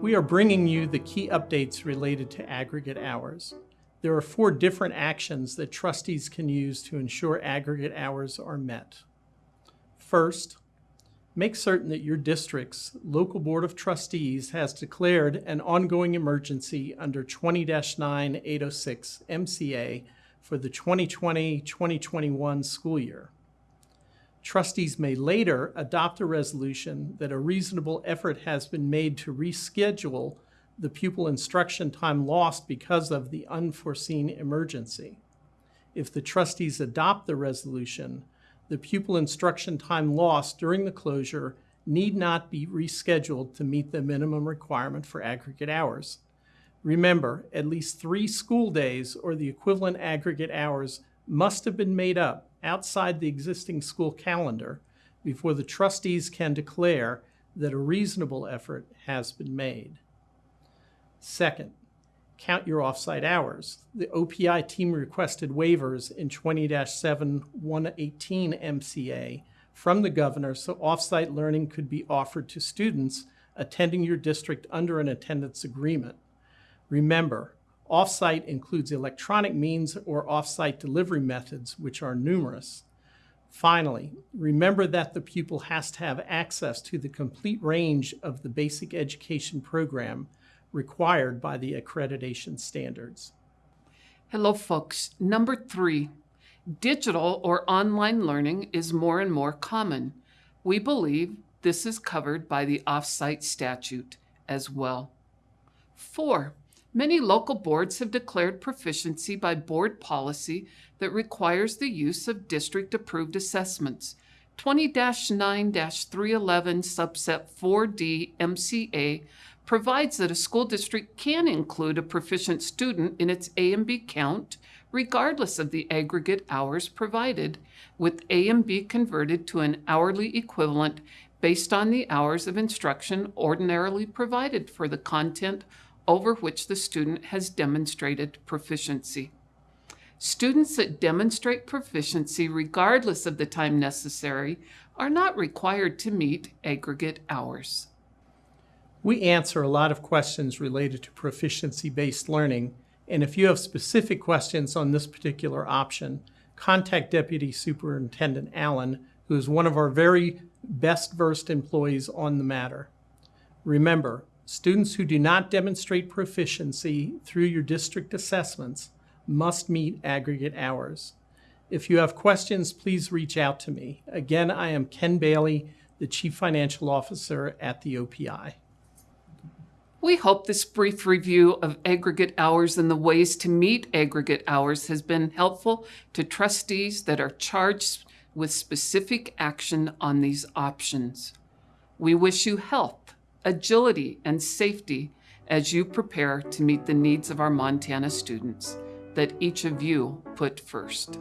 We are bringing you the key updates related to aggregate hours. There are four different actions that trustees can use to ensure aggregate hours are met. First, make certain that your district's local board of trustees has declared an ongoing emergency under 20-9806 MCA for the 2020-2021 school year. Trustees may later adopt a resolution that a reasonable effort has been made to reschedule the pupil instruction time lost because of the unforeseen emergency. If the trustees adopt the resolution, the pupil instruction time lost during the closure need not be rescheduled to meet the minimum requirement for aggregate hours. Remember, at least three school days or the equivalent aggregate hours must have been made up outside the existing school calendar before the trustees can declare that a reasonable effort has been made. Second, count your offsite hours. The OPI team requested waivers in 20-7118 MCA from the governor so offsite learning could be offered to students attending your district under an attendance agreement. Remember, offsite includes electronic means or offsite delivery methods, which are numerous. Finally, remember that the pupil has to have access to the complete range of the basic education program required by the accreditation standards. Hello, folks. Number three, digital or online learning is more and more common. We believe this is covered by the offsite statute as well. Four, many local boards have declared proficiency by board policy that requires the use of district-approved assessments. 20-9-311 subset 4D MCA provides that a school district can include a proficient student in its ANB count, regardless of the aggregate hours provided, with ANB converted to an hourly equivalent based on the hours of instruction ordinarily provided for the content over which the student has demonstrated proficiency. Students that demonstrate proficiency regardless of the time necessary are not required to meet aggregate hours. We answer a lot of questions related to proficiency-based learning, and if you have specific questions on this particular option, contact Deputy Superintendent Allen, who is one of our very best versed employees on the matter. Remember, students who do not demonstrate proficiency through your district assessments must meet aggregate hours. If you have questions, please reach out to me. Again, I am Ken Bailey, the Chief Financial Officer at the OPI. We hope this brief review of aggregate hours and the ways to meet aggregate hours has been helpful to trustees that are charged with specific action on these options. We wish you health, agility, and safety as you prepare to meet the needs of our Montana students that each of you put first.